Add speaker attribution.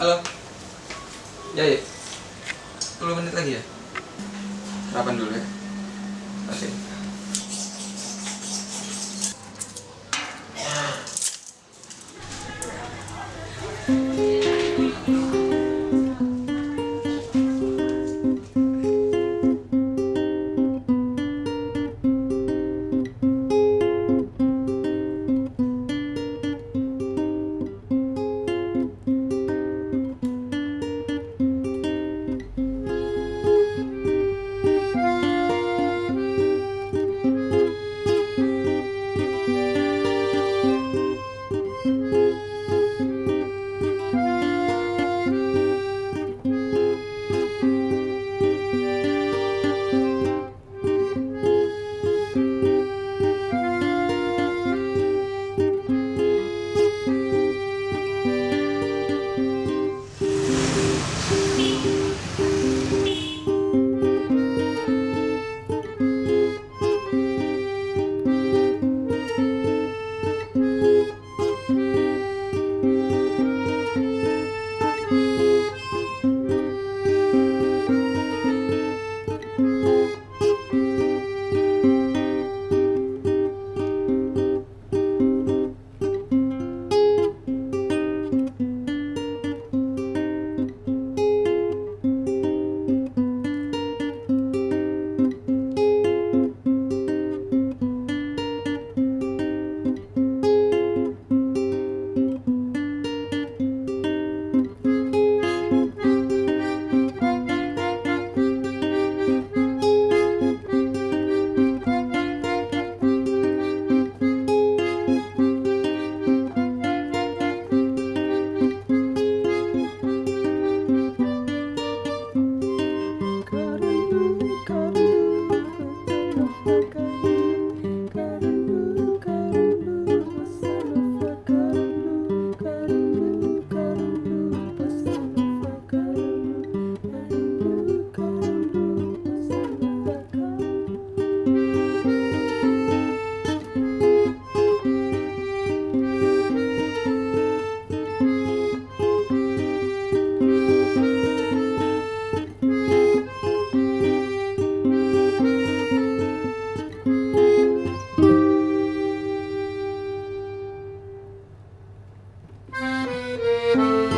Speaker 1: Halo. Ya, ya. 10 menit lagi ya? Sarapan dulu ya. Oke.
Speaker 2: Thank Música